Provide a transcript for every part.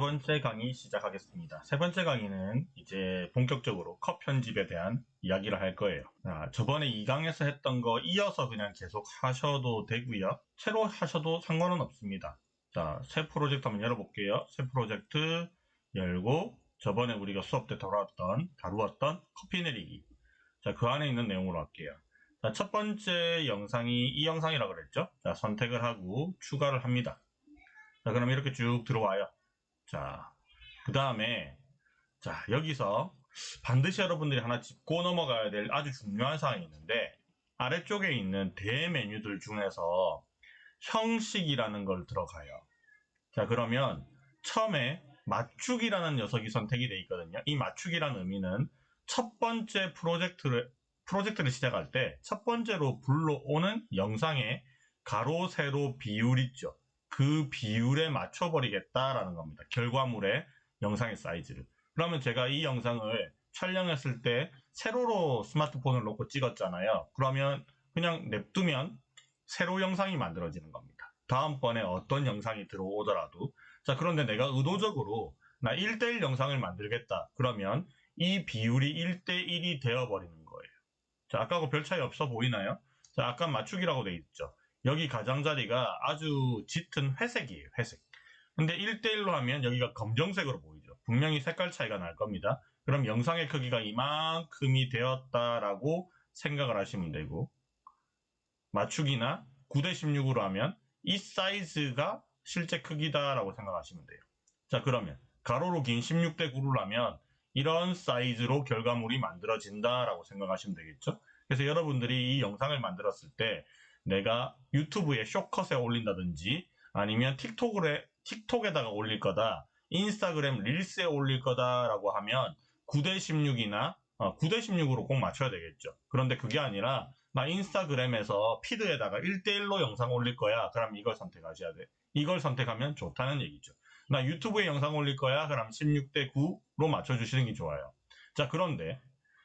번째 강의 시작하겠습니다. 세 번째 강의는 이제 본격적으로 컷 편집에 대한 이야기를 할 거예요. 아, 저번에 2강에서 했던 거 이어서 그냥 계속 하셔도 되고요. 새로 하셔도 상관은 없습니다. 자, 새 프로젝트 한번 열어볼게요. 새 프로젝트 열고 저번에 우리가 수업 때 다루었던, 다루었던 커피 내리기. 자, 그 안에 있는 내용으로 할게요. 자, 첫 번째 영상이 이 영상이라고 그랬죠? 자, 선택을 하고 추가를 합니다. 자, 그럼 이렇게 쭉 들어와요. 자, 그 다음에, 자, 여기서 반드시 여러분들이 하나 짚고 넘어가야 될 아주 중요한 사항이 있는데, 아래쪽에 있는 대메뉴들 중에서 형식이라는 걸 들어가요. 자, 그러면 처음에 맞추기라는 녀석이 선택이 되어 있거든요. 이 맞추기라는 의미는 첫 번째 프로젝트를, 프로젝트를 시작할 때 첫 번째로 불러오는 영상의 가로, 세로 비율 있죠. 그 비율에 맞춰버리겠다라는 겁니다. 결과물의 영상의 사이즈를. 그러면 제가 이 영상을 촬영했을 때 세로로 스마트폰을 놓고 찍었잖아요. 그러면 그냥 냅두면 세로 영상이 만들어지는 겁니다. 다음번에 어떤 영상이 들어오더라도 자 그런데 내가 의도적으로 나 1대1 영상을 만들겠다. 그러면 이 비율이 1대1이 되어버리는 거예요. 자 아까하고 별 차이 없어 보이나요? 자 아까 맞추기라고 돼 있죠. 여기 가장자리가 아주 짙은 회색이에요. 회색. 근데 1대1로 하면 여기가 검정색으로 보이죠. 분명히 색깔 차이가 날 겁니다. 그럼 영상의 크기가 이만큼이 되었다라고 생각을 하시면 되고 맞추기나 9대 16으로 하면 이 사이즈가 실제 크기다라고 생각하시면 돼요. 자 그러면 가로로 긴 16대 9를 하면 이런 사이즈로 결과물이 만들어진다라고 생각하시면 되겠죠. 그래서 여러분들이 이 영상을 만들었을 때 내가 유튜브에 쇼컷에 올린다든지 아니면 틱톡에, 틱톡에다가 올릴 거다, 인스타그램 릴스에 올릴 거다라고 하면 9대16이나 어, 9대16으로 꼭 맞춰야 되겠죠. 그런데 그게 아니라 나 인스타그램에서 피드에다가 1대1로 영상 올릴 거야. 그럼 이걸 선택하셔야 돼. 이걸 선택하면 좋다는 얘기죠. 나 유튜브에 영상 올릴 거야. 그럼 16대 9로 맞춰주시는 게 좋아요. 자, 그런데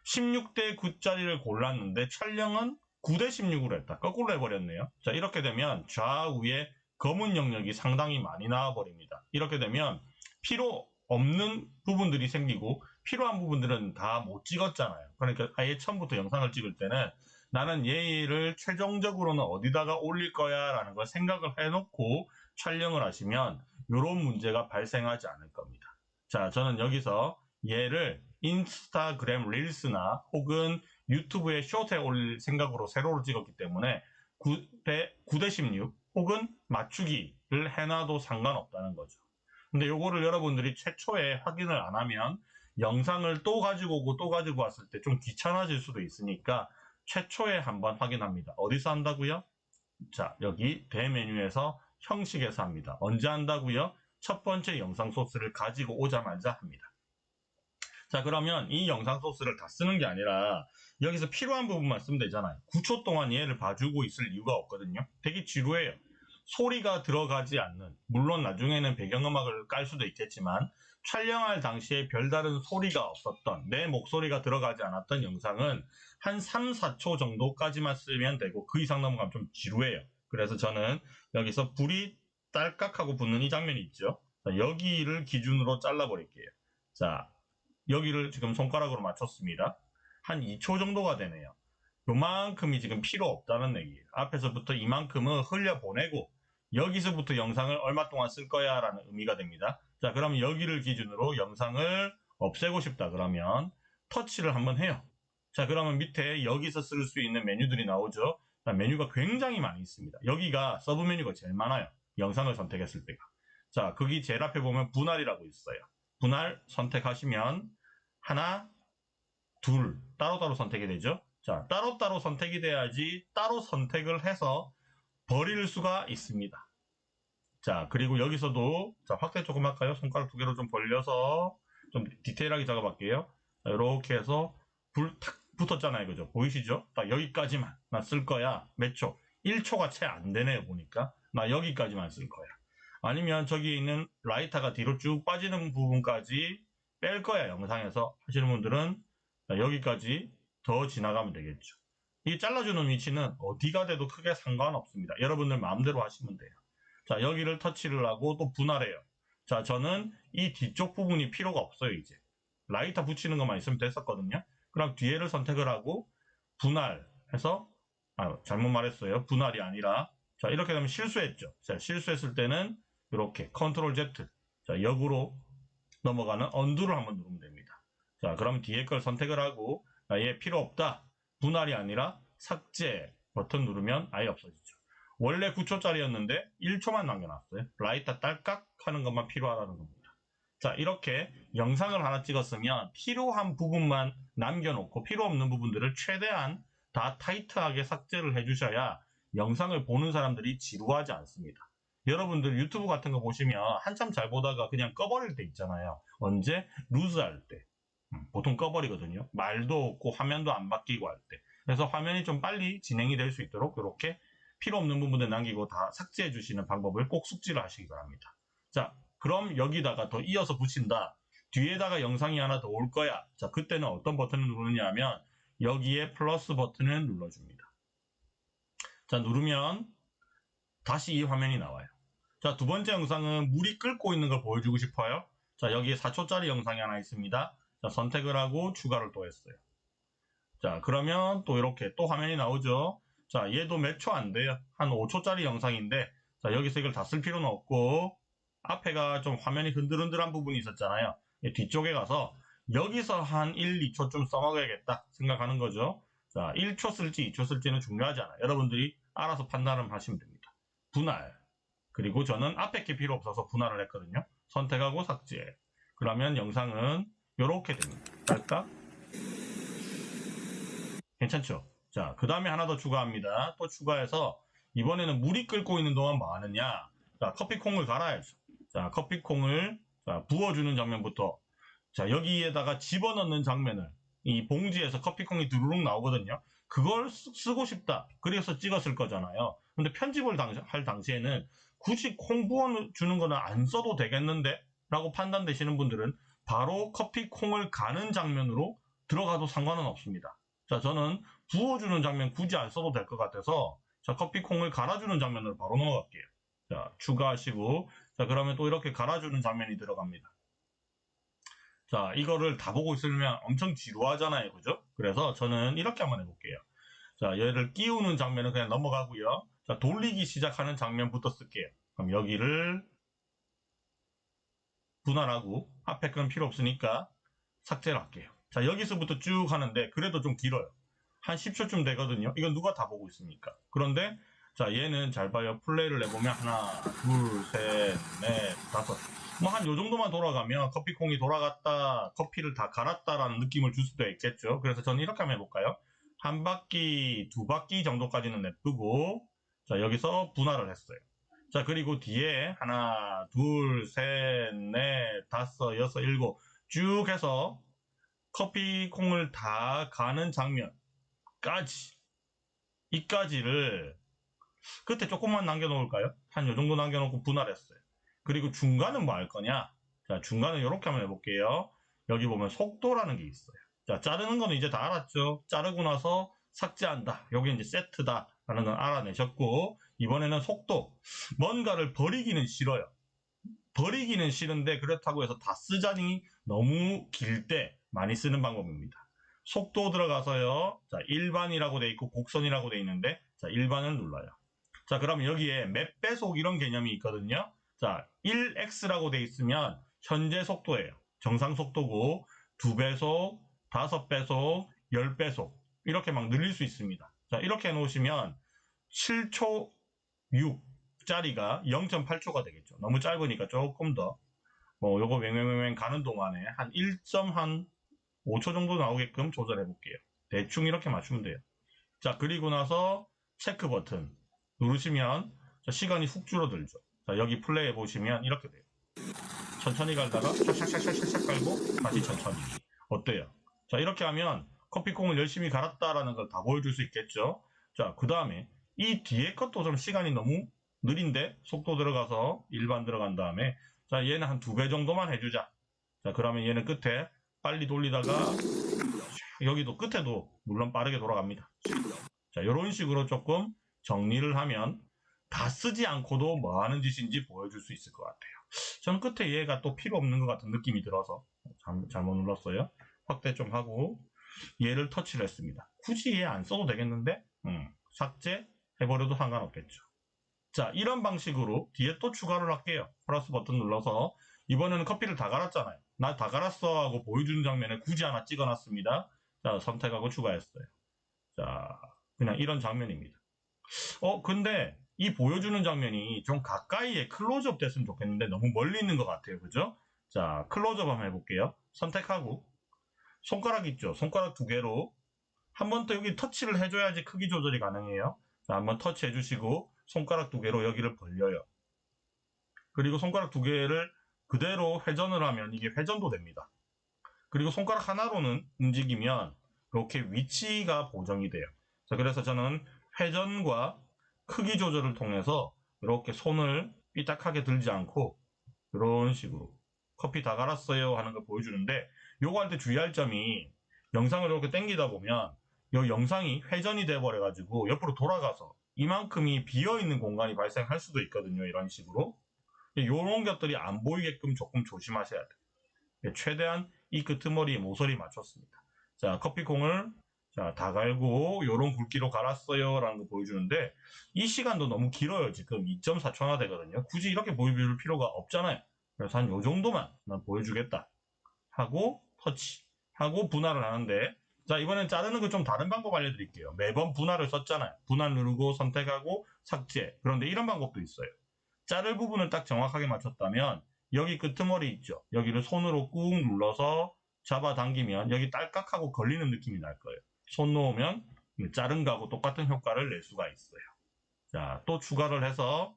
16대 9짜리를 골랐는데 촬영은 9대 16으로 했다. 거꾸로 해버렸네요. 자, 이렇게 되면 좌우에 검은 영역이 상당히 많이 나와버립니다. 이렇게 되면 필요 없는 부분들이 생기고 필요한 부분들은 다 못 찍었잖아요. 그러니까 아예 처음부터 영상을 찍을 때는 나는 얘를 최종적으로는 어디다가 올릴 거야 라는 걸 생각을 해놓고 촬영을 하시면 이런 문제가 발생하지 않을 겁니다. 자, 저는 여기서 얘를 인스타그램 릴스나 혹은 유튜브에 쇼트에 올릴 생각으로 세로로 찍었기 때문에 9대, 9대 16 혹은 맞추기를 해놔도 상관없다는 거죠. 근데 요거를 여러분들이 최초에 확인을 안 하면 영상을 또 가지고 오고 또 가지고 왔을 때 좀 귀찮아질 수도 있으니까 최초에 한번 확인합니다. 어디서 한다고요? 자, 여기 대메뉴에서 형식에서 합니다. 언제 한다고요? 첫 번째 영상 소스를 가지고 오자마자 합니다. 자, 그러면 이 영상 소스를 다 쓰는 게 아니라 여기서 필요한 부분만 쓰면 되잖아요. 9초 동안 얘를 봐주고 있을 이유가 없거든요. 되게 지루해요. 소리가 들어가지 않는, 물론 나중에는 배경음악을 깔 수도 있겠지만 촬영할 당시에 별다른 소리가 없었던, 내 목소리가 들어가지 않았던 영상은 한 3, 4초 정도까지만 쓰면 되고 그 이상 넘어가면 좀 지루해요. 그래서 저는 여기서 불이 딸깍하고 붙는 이 장면이 있죠. 자, 여기를 기준으로 잘라 버릴게요. 자, 여기를 지금 손가락으로 맞췄습니다. 한 2초 정도가 되네요. 요만큼이 지금 필요 없다는 얘기예요. 앞에서부터 이만큼은 흘려보내고 여기서부터 영상을 얼마 동안 쓸 거야 라는 의미가 됩니다. 자 그럼 여기를 기준으로 영상을 없애고 싶다 그러면 터치를 한번 해요. 자 그러면 밑에 여기서 쓸 수 있는 메뉴들이 나오죠. 메뉴가 굉장히 많이 있습니다. 여기가 sub 메뉴가 제일 많아요. 영상을 선택했을 때가. 자 거기 제일 앞에 보면 분할이라고 있어요. 분할 선택하시면 하나, 둘 따로따로 선택이 되죠. 자, 따로따로 선택이 돼야지 따로 선택을 해서 버릴 수가 있습니다. 자, 그리고 여기서도 자, 확대 조금 할까요? 손가락 두 개로 좀 벌려서 좀 디테일하게 작업할게요. 자, 이렇게 해서 불 탁 붙었잖아요. 그죠? 보이시죠? 딱 여기까지만 나 쓸 거야. 몇 초? 1초가 채 안 되네요. 보니까. 나 여기까지만 쓸 거야. 아니면 저기 있는 라이터가 뒤로 쭉 빠지는 부분까지 뺄 거야. 영상에서 하시는 분들은 여기까지 더 지나가면 되겠죠. 이 잘라주는 위치는 어디가 돼도 크게 상관없습니다. 여러분들 마음대로 하시면 돼요. 자, 여기를 터치를 하고 또 분할해요. 자, 저는 이 뒤쪽 부분이 필요가 없어요, 이제. 라이터 붙이는 것만 있으면 됐었거든요. 그럼 뒤에를 선택을 하고 분할해서 아, 잘못 말했어요. 분할이 아니라 자, 이렇게 되면 실수했죠. 자, 실수했을 때는 이렇게 control Z 자, 역으로 넘어가는 undo를 한번 누르면 됩니다. 자, 그럼 뒤에 걸 선택을 하고 아, 얘 필요 없다. 분할이 아니라 삭제 버튼 누르면 아예 없어지죠. 원래 9초짜리였는데 1초만 남겨놨어요. 라이터 딸깍 하는 것만 필요하다는 겁니다. 자, 이렇게 영상을 하나 찍었으면 필요한 부분만 남겨놓고 필요 없는 부분들을 최대한 다 타이트하게 삭제를 해주셔야 영상을 보는 사람들이 지루하지 않습니다. 여러분들 유튜브 같은 거 보시면 한참 잘 보다가 그냥 꺼버릴 때 있잖아요. 언제? 루즈 할 때. 음, 보통 꺼버리거든요. 말도 없고 화면도 안 바뀌고 할 때. 그래서 화면이 좀 빨리 진행이 될 수 있도록 이렇게 필요 없는 부분들 남기고 다 삭제해 주시는 방법을 꼭 숙지를 하시기 바랍니다. 자, 그럼 여기다가 더 이어서 붙인다. 뒤에다가 영상이 하나 더 올 거야. 자, 그때는 어떤 버튼을 누르냐 하면 여기에 플러스 버튼을 눌러줍니다. 자, 누르면 다시 이 화면이 나와요. 자, 두 번째 영상은 물이 끓고 있는 걸 보여주고 싶어요. 자, 여기에 4초짜리 영상이 하나 있습니다. 자, 선택을 하고 추가를 또 했어요. 자, 그러면 또 이렇게 또 화면이 나오죠. 자, 얘도 몇 초 안 돼요. 한 5초짜리 영상인데, 자, 여기서 이걸 다 쓸 필요는 없고, 앞에가 좀 화면이 흔들흔들한 부분이 있었잖아요. 이 뒤쪽에 가서, 여기서 한 1, 2초 좀 써먹어야겠다 생각하는 거죠. 자, 1초 쓸지 2초 쓸지는 중요하지 않아요. 여러분들이 알아서 판단을 하시면 됩니다. 분할. 그리고 저는 앞에 게 필요 없어서 분할을 했거든요. 선택하고 삭제. 그러면 영상은 이렇게 됩니다. 딸까? 괜찮죠? 자, 그 다음에 하나 더 추가합니다. 또 추가해서 이번에는 물이 끓고 있는 동안 뭐 하느냐? 자, 커피콩을 갈아야죠. 자, 커피콩을 자, 부어주는 장면부터 자, 여기에다가 집어넣는 장면을 이 봉지에서 커피콩이 두루룩 나오거든요. 그걸 쓰, 고 싶다. 그래서 찍었을 거잖아요. 근데 편집을 당, 할 당시에는 굳이 콩 부어 주는 거는 안 써도 되겠는데? 라고 판단되시는 분들은 바로 커피 콩을 가는 장면으로 들어가도 상관은 없습니다. 자, 저는 부어주는 장면 굳이 안 써도 될 것 같아서 자, 커피 콩을 갈아주는 장면으로 바로 넘어갈게요. 자, 추가하시고 자, 그러면 또 이렇게 갈아주는 장면이 들어갑니다. 자, 이거를 다 보고 있으면 엄청 지루하잖아요. 그죠? 그래서 저는 이렇게 한번 해볼게요. 자, 얘를 끼우는 장면은 그냥 넘어가고요. 자, 돌리기 시작하는 장면부터 쓸게요. 그럼 여기를 분할하고 앞에 건 필요 없으니까 삭제를 할게요. 자, 여기서부터 쭉 하는데 그래도 좀 길어요. 한 10초쯤 되거든요. 이건 누가 다 보고 있습니까? 그런데 자, 얘는 잘 봐요. 플레이를 해보면 하나, 둘, 셋, 넷, 다섯. 뭐 한 요 정도만 돌아가면 커피콩이 돌아갔다, 커피를 다 갈았다라는 느낌을 줄 수도 있겠죠. 그래서 저는 이렇게 한번 해볼까요? 한 바퀴, 두 바퀴 정도까지는 냅두고 자, 여기서 분할을 했어요. 자, 그리고 뒤에 하나, 둘, 셋, 넷, 다섯, 여섯, 일곱 쭉 해서 커피 콩을 다 가는 장면까지 이까지를 끝에 조금만 남겨놓을까요? 한 요 정도 남겨놓고 분할했어요. 그리고 중간은 뭐 할 거냐? 자, 중간은 이렇게 한번 해볼게요. 여기 보면 속도라는 게 있어요. 자, 자르는 거는 이제 다 알았죠? 자르고 나서 삭제한다. 여기 이제 세트다. 라는 건 알아내셨고, 이번에는 속도. 뭔가를 버리기는 싫어요. 버리기는 싫은데 그렇다고 해서 다 쓰자니 너무 길 때 많이 쓰는 방법입니다. 속도 들어가서요. 자, 일반이라고 돼 있고 곡선이라고 돼 있는데 자, 일반을 눌러요. 자, 그러면 여기에 몇 배속 이런 개념이 있거든요. 자, 1x라고 돼 있으면 현재 속도예요. 정상 속도고 2배속, 5배속, 10배속 이렇게 막 늘릴 수 있습니다. 자, 이렇게 해 놓으시면 7초 6짜리가 0.8초가 되겠죠. 너무 짧으니까 조금 더, 뭐, 요거 웽웽웽 가는 동안에 한 1.5초 정도 나오게끔 조절해 볼게요. 대충 이렇게 맞추면 돼요. 자, 그리고 나서 체크 버튼 누르시면 자, 시간이 훅 줄어들죠. 자, 여기 플레이 해 보시면 이렇게 돼요. 천천히 갈다가 샥샥샥샥샥 갈고 다시 천천히. 어때요? 자, 이렇게 하면 커피콩을 열심히 갈았다라는 걸 다 보여줄 수 있겠죠. 자, 그 다음에 이 뒤에 것도 좀 시간이 너무 느린데 속도 들어가서 일반 들어간 다음에 자, 얘는 한 두 배 정도만 해주자. 자, 그러면 얘는 끝에 빨리 돌리다가 여기도 끝에도 물론 빠르게 돌아갑니다. 자, 이런 식으로 조금 정리를 하면 다 쓰지 않고도 뭐 하는 짓인지 보여줄 수 있을 것 같아요. 저는 끝에 얘가 또 필요 없는 것 같은 느낌이 들어서 잘, 잘못 눌렀어요. 확대 좀 하고 얘를 터치를 했습니다. 굳이 얘 안 써도 되겠는데 음, 삭제 해버려도 상관없겠죠. 자 이런 방식으로 뒤에 또 추가를 할게요. 플러스 버튼 눌러서 이번에는 커피를 다 갈았잖아요. 나 다 갈았어 하고 보여주는 장면에 굳이 하나 찍어놨습니다. 자 선택하고 추가했어요. 자 그냥 이런 장면입니다. 어 근데 이 보여주는 장면이 좀 가까이에 클로즈업 됐으면 좋겠는데 너무 멀리 있는 것 같아요. 그죠? 자 클로즈업 한번 해볼게요. 선택하고 손가락 있죠? 손가락 두 개로 한 번 더 여기 터치를 해줘야지 크기 조절이 가능해요. 자, 한번 터치해 주시고 손가락 두 개로 여기를 벌려요. 그리고 손가락 두 개를 그대로 회전을 하면 이게 회전도 됩니다. 그리고 손가락 하나로는 움직이면 이렇게 위치가 보정이 돼요. 자, 그래서 저는 회전과 크기 조절을 통해서 이렇게 손을 삐딱하게 들지 않고 이런 식으로 커피 다 갈았어요 하는 걸 보여주는데 요거 할 때 주의할 점이 영상을 이렇게 당기다 보면 이 영상이 회전이 돼 버려 가지고 옆으로 돌아가서 이만큼이 비어 있는 공간이 발생할 수도 있거든요 이런 식으로. 이런 것들이 안 보이게끔 조금 조심하셔야 돼요. 최대한 이 끄트머리에 모서리 맞췄습니다. 자 커피콩을 자, 다 갈고 요런 굵기로 갈았어요 라는 거 보여주는데 이 시간도 너무 길어요. 지금 2.4초나 되거든요. 굳이 이렇게 보여줄 필요가 없잖아요. 그래서 한 요 정도만 난 보여주겠다 하고 터치 하고 분할을 하는데 자 이번엔 자르는 거 좀 다른 방법 알려드릴게요. 매번 분할을 썼잖아요. 분할 누르고 선택하고 삭제. 그런데 이런 방법도 있어요. 자를 부분을 딱 정확하게 맞췄다면 여기 끄트머리 있죠? 여기를 손으로 꾹 눌러서 잡아당기면 여기 딸깍하고 걸리는 느낌이 날 거예요. 손 놓으면 자른 거하고 똑같은 효과를 낼 수가 있어요. 자 또 추가를 해서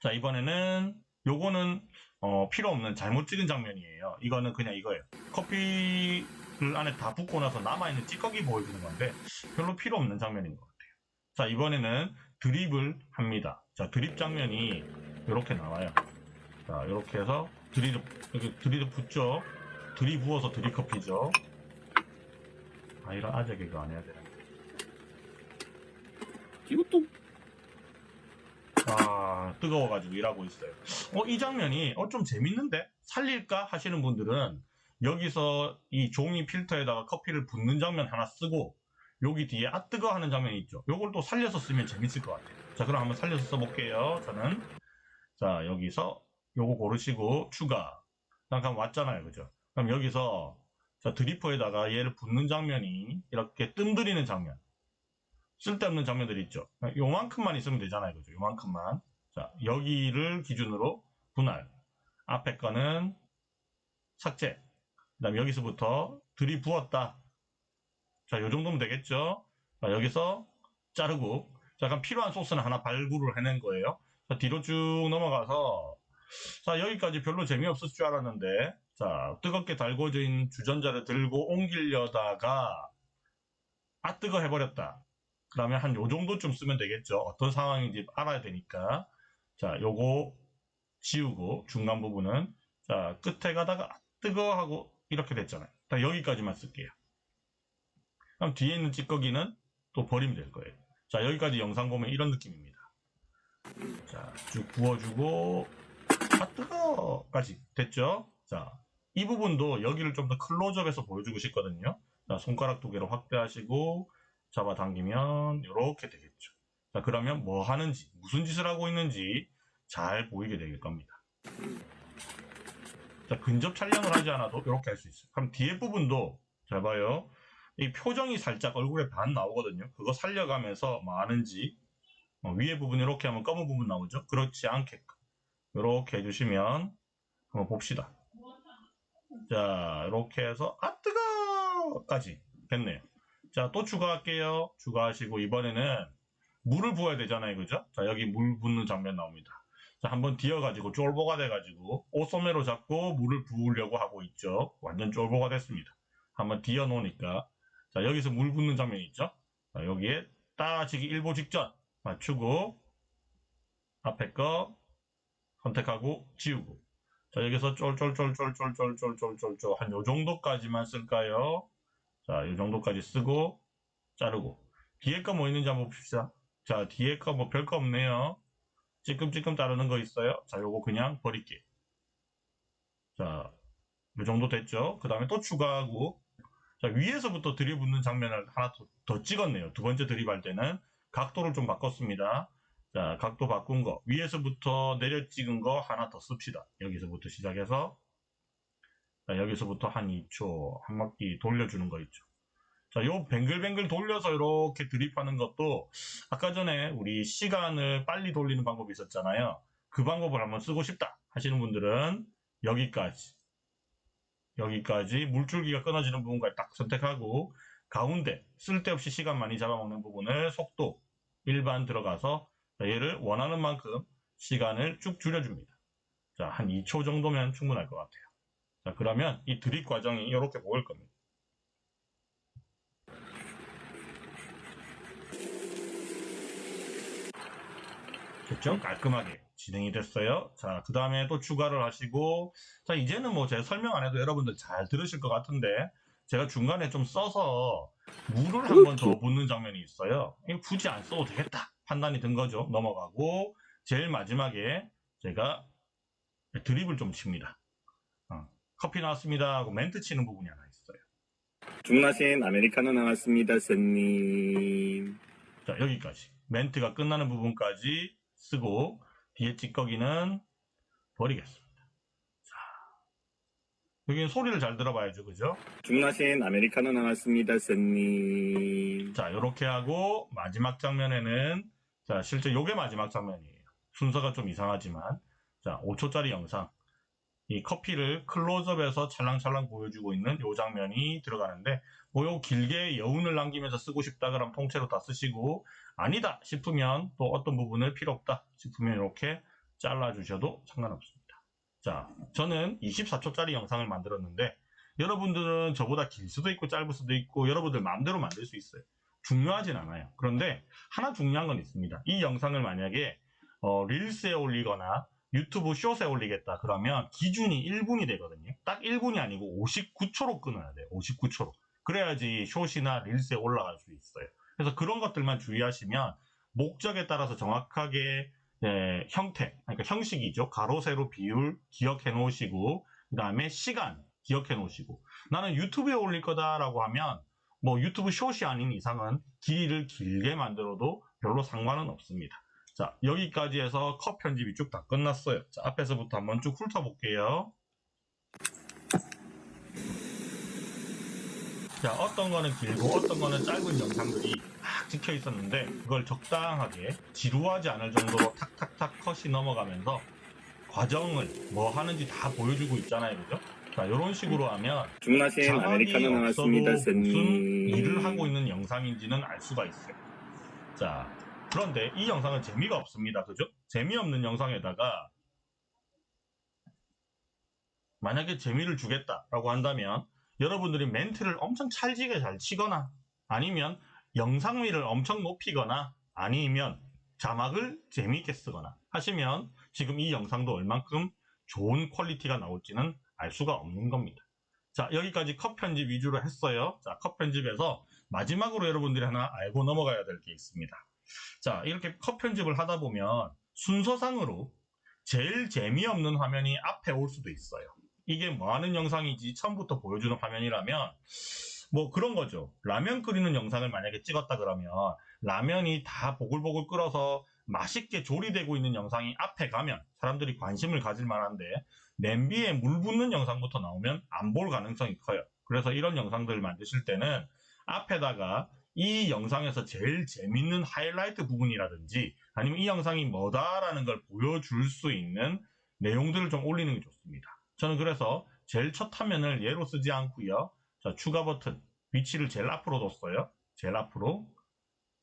자 이번에는 요거는 어, 필요 없는 잘못 찍은 장면이에요. 이거는 그냥 이거예요. 커피를 안에 다 붓고 나서 남아있는 찌꺼기 보여주는 건데 별로 필요 없는 장면인 것 같아요. 자 이번에는 드립을 합니다. 자 드립 장면이 이렇게 나와요. 자 이렇게 해서 드립 이렇게 드립 붓죠. 드립 부어서 드립 커피죠. 아 이런 아재 개그 안 해야 되는데. 이것도 아 뜨거워가지고 일하고 있어요. 어 이 장면이 어 좀 재밌는데 살릴까 하시는 분들은 여기서 이 종이 필터에다가 커피를 붓는 장면 하나 쓰고 여기 뒤에 아 뜨거 하는 장면이 있죠. 요걸 또 살려서 쓰면 재밌을 것 같아요. 자 그럼 한번 살려서 써볼게요. 저는 자 여기서 요거 고르시고 추가 잠깐 왔잖아요, 그죠? 그럼 여기서 자 드리퍼에다가 얘를 붓는 장면이 이렇게 뜸들이는 장면. 쓸데없는 장면들이 있죠. 요만큼만 있으면 되잖아요. 그죠? 요만큼만. 자, 여기를 기준으로 분할. 앞에 거는 삭제. 그 다음에 여기서부터 들이부었다. 자, 요 정도면 되겠죠? 자, 여기서 자르고. 자, 약간 필요한 소스는 하나 발굴을 해낸 거예요. 자, 뒤로 쭉 넘어가서. 자, 여기까지 별로 재미없을 줄 알았는데. 자, 뜨겁게 달궈진 주전자를 들고 옮기려다가 아 뜨거 해버렸다. 그러면 한 요 정도쯤 쓰면 되겠죠. 어떤 상황인지 알아야 되니까. 자, 요거 지우고 중간 부분은 자, 끝에 가다가 아, 뜨거 하고 이렇게 됐잖아요. 딱 여기까지만 쓸게요. 그럼 뒤에 있는 찌꺼기는 또 버리면 될 거예요. 자, 여기까지 영상 보면 이런 느낌입니다. 자, 쭉 부어주고 아 뜨거까지 됐죠? 자, 이 부분도 여기를 좀 더 클로즈업해서 보여주고 싶거든요. 자, 손가락 두 개로 확대하시고 잡아당기면 이렇게 되겠죠. 자 그러면 뭐 하는지 무슨 짓을 하고 있는지 잘 보이게 될 겁니다. 자 근접 촬영을 하지 않아도 이렇게 할 수 있어요. 그럼 뒤에 부분도 잘 봐요. 이 표정이 살짝 얼굴에 반 나오거든요. 그거 살려가면서 뭐 하는지 어, 위에 부분 이렇게 하면 검은 부분 나오죠. 그렇지 않게끔 이렇게 해주시면 한번 봅시다. 자 이렇게 해서 아 뜨거까지 됐네요. 자, 또 추가할게요. 추가하시고, 이번에는 물을 부어야 되잖아요. 그죠? 자, 여기 물 붓는 장면 나옵니다. 자, 한번 뒤어가지고 쫄보가 돼가지고, 옷소매로 잡고 물을 부으려고 하고 있죠. 완전 쫄보가 됐습니다. 한번 뒤어 놓으니까. 자, 여기서 물 붓는 장면이 있죠? 자, 여기에 따지기 일보 직전 맞추고, 앞에 거 선택하고 지우고. 자, 여기서 쫄쫄쫄쫄쫄쫄쫄쫄쫄쫄 한 요 정도까지만 쓸까요? 자, 이 정도까지 쓰고 자르고 뒤에 거 뭐 있는지 한번 봅시다. 자, 뒤에 거 뭐 별거 없네요. 찔끔찔끔 따르는 거 있어요? 자, 요거 그냥 버릴게요. 자, 요 정도 됐죠? 그 다음에 또 추가하고, 자, 위에서부터 들이붓는 장면을 하나 더, 더 찍었네요. 두 번째 들이할 때는 각도를 좀 바꿨습니다. 자, 각도 바꾼 거, 위에서부터 내려 찍은 거 하나 더 씁시다. 여기서부터 시작해서, 자, 여기서부터 한 2초, 한 바퀴 돌려주는 거 있죠. 자, 요 뱅글뱅글 돌려서 이렇게 드립하는 것도 아까 전에 우리 시간을 빨리 돌리는 방법이 있었잖아요. 그 방법을 한번 쓰고 싶다 하시는 분들은 여기까지 여기까지 물줄기가 끊어지는 부분까지 딱 선택하고 가운데 쓸데없이 시간 많이 잡아먹는 부분을 속도 일반 들어가서 자, 얘를 원하는 만큼 시간을 쭉 줄여줍니다. 자, 한 2초 정도면 충분할 것 같아요. 자, 그러면 이 드립 과정이 이렇게 보일 겁니다. 됐죠? 깔끔하게 진행이 됐어요. 자, 그 다음에 또 추가를 하시고, 자, 이제는 뭐 제가 설명 안 해도 여러분들 잘 들으실 것 같은데, 제가 중간에 좀 써서 물을 한 번 더 붓는 장면이 있어요. 굳이 안 써도 되겠다. 판단이 든 거죠. 넘어가고, 제일 마지막에 제가 드립을 좀 칩니다. 어, 커피 나왔습니다 하고 멘트 치는 부분이 하나 있어요. 주문하신 아메리카노 나왔습니다, 손님. 자, 여기까지. 멘트가 끝나는 부분까지 쓰고, 뒤에 찌꺼기는 버리겠습니다. 자, 여기는 소리를 잘 들어봐야죠. 그죠? 주문하신 아메리카노 나왔습니다, 손님. 자, 이렇게 하고, 마지막 장면에는, 자, 실제 요게 마지막 장면이에요. 순서가 좀 이상하지만, 자, 5초짜리 영상. 이 커피를 클로즈업해서 찰랑찰랑 보여주고 있는 요 장면이 들어가는데, 뭐요 길게 여운을 남기면서 쓰고 싶다 그러면 통째로 다 쓰시고, 아니다 싶으면 또 어떤 부분을 필요 없다 싶으면 이렇게 잘라주셔도 상관없습니다. 자, 저는 24초짜리 영상을 만들었는데, 여러분들은 저보다 길 수도 있고 짧을 수도 있고, 여러분들 마음대로 만들 수 있어요. 중요하진 않아요. 그런데 하나 중요한 건 있습니다. 이 영상을 만약에 어, 릴스에 올리거나 유튜브 숏에 올리겠다 그러면 기준이 1분이 되거든요. 딱 1분이 아니고 59초로 끊어야 돼요. 59초로. 그래야지 숏이나 릴스에 올라갈 수 있어요. 그래서 그런 것들만 주의하시면 목적에 따라서 정확하게 네, 형태, 그러니까 형식이죠. 가로, 세로, 비율 기억해 놓으시고 그 다음에 시간 기억해 놓으시고 나는 유튜브에 올릴 거다라고 하면 뭐 유튜브 숏이 아닌 이상은 길이를 길게 만들어도 별로 상관은 없습니다. 자, 여기까지 해서 컷 편집이 쭉 다 끝났어요. 자, 앞에서부터 한번 쭉 훑어볼게요. 자, 어떤 거는 길고 어떤 거는 짧은 영상들이 막 찍혀 있었는데 그걸 적당하게 지루하지 않을 정도로 탁탁탁 컷이 넘어가면서 과정을 뭐 하는지 다 보여주고 있잖아요. 그죠? 자, 이런 식으로 하면 주문하신 아메리카노 나왔습니다, 무슨. 일을 하고 있는 영상인지는 알 수가 있어요. 자, 그런데 이 영상은 재미가 없습니다. 그죠? 재미없는 영상에다가 만약에 재미를 주겠다라고 한다면 여러분들이 멘트를 엄청 찰지게 잘 치거나 아니면 영상미를 엄청 높이거나 아니면 자막을 재미있게 쓰거나 하시면 지금 이 영상도 얼만큼 좋은 퀄리티가 나올지는 알 수가 없는 겁니다. 자, 여기까지 컷 편집 위주로 했어요. 자, 컷 편집에서 마지막으로 여러분들이 하나 알고 넘어가야 될 게 있습니다. 자, 이렇게 컷 편집을 하다 보면 순서상으로 제일 재미없는 화면이 앞에 올 수도 있어요. 이게 뭐 하는 영상인지 처음부터 보여주는 화면이라면 뭐 그런 거죠. 라면 끓이는 영상을 만약에 찍었다 그러면 라면이 다 보글보글 끓어서 맛있게 조리되고 있는 영상이 앞에 가면 사람들이 관심을 가질 만한데 냄비에 물 붓는 영상부터 나오면 안 볼 가능성이 커요. 그래서 이런 영상들을 만드실 때는 앞에다가 이 영상에서 제일 재밌는 하이라이트 부분이라든지 아니면 이 영상이 뭐다라는 걸 보여줄 수 있는 내용들을 좀 올리는 게 좋습니다. 저는 그래서 제일 첫 화면을 얘로 쓰지 않고요. 자, 추가 버튼 위치를 제일 앞으로 뒀어요. 제일 앞으로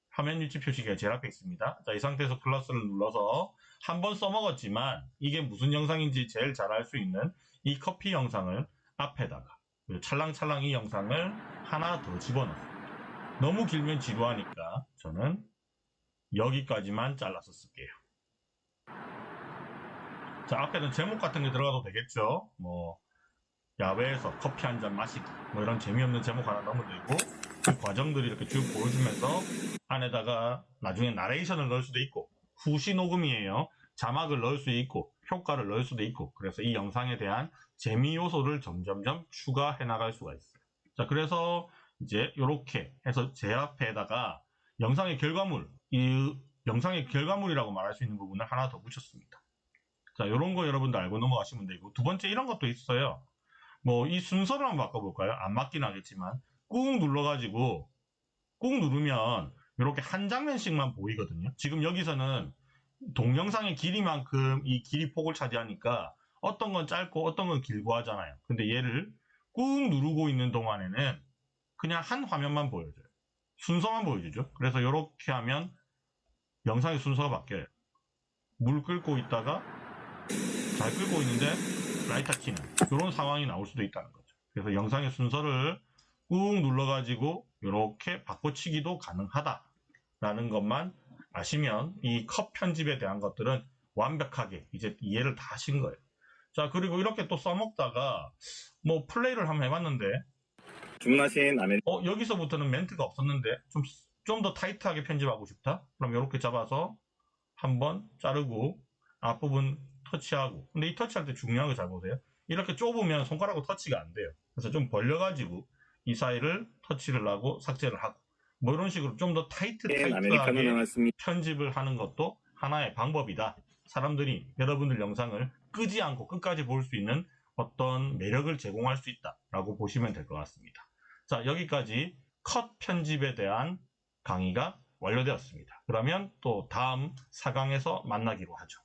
화면 위치 표시가 제일 앞에 있습니다. 자, 이 상태에서 플러스를 눌러서 한 번 써먹었지만 이게 무슨 영상인지 제일 잘 알 수 있는 이 커피 영상을 앞에다가 찰랑찰랑 이 영상을 하나 더 집어넣어요. 너무 길면 지루하니까 저는 여기까지만 잘라서 쓸게요. 자, 앞에는 제목 같은 게 들어가도 되겠죠? 뭐, 야외에서 커피 한 잔 마시기. 뭐 이런 재미없는 제목 하나 넣으면 되고, 그 과정들이 이렇게 쭉 보여주면서 안에다가 나중에 나레이션을 넣을 수도 있고, 후시 녹음이에요. 자막을 넣을 수 있고 효과를 넣을 수도 있고 그래서 이 영상에 대한 재미 요소를 점점점 추가해 나갈 수가 있어요. 자, 그래서 이제 이렇게 해서 제 앞에다가 영상의 결과물, 이 영상의 결과물이라고 말할 수 있는 부분을 하나 더 붙였습니다. 자, 이런 거 여러분들 알고 넘어가시면 되고 두 번째 이런 것도 있어요. 뭐 이 순서를 한번 바꿔볼까요? 안 맞긴 하겠지만 꾹 눌러가지고 꾹 누르면 이렇게 한 장면씩만 보이거든요. 지금 여기서는 동영상의 길이만큼 이 길이 폭을 차지하니까 어떤 건 짧고 어떤 건 길고 하잖아요. 근데 얘를 꾹 누르고 있는 동안에는 그냥 한 화면만 보여줘요. 순서만 보여주죠. 그래서 이렇게 하면 영상의 순서가 바뀌어요. 물 끓고 있다가 잘 끓고 있는데 라이터 키는 이런 상황이 나올 수도 있다는 거죠. 그래서 영상의 순서를 꾹 눌러가지고 이렇게 바꿔치기도 가능하다라는 것만 아시면 이 컷 편집에 대한 것들은 완벽하게 이제 이해를 다 하신 거예요. 자 그리고 이렇게 또 써먹다가 뭐 플레이를 한번 해봤는데 주문하신 아메리 어 여기서부터는 멘트가 없었는데 좀 좀 더 타이트하게 편집하고 싶다? 그럼 이렇게 잡아서 한번 자르고 앞부분 터치하고 근데 이 터치할 때 중요한 거 잘 보세요 이렇게 좁으면 손가락으로 터치가 안 돼요 그래서 좀 벌려가지고 이 사이를 터치를 하고 삭제를 하고 뭐 이런 식으로 좀 더 타이트 아메리카노 타이트하게 나왔습니다. 편집을 하는 것도 하나의 방법이다. 사람들이 여러분들 영상을 끄지 않고 끝까지 볼 수 있는 어떤 매력을 제공할 수 있다라고 보시면 될 것 같습니다. 자, 여기까지 컷 편집에 대한 강의가 완료되었습니다. 그러면 또 다음 4강에서 만나기로 하죠.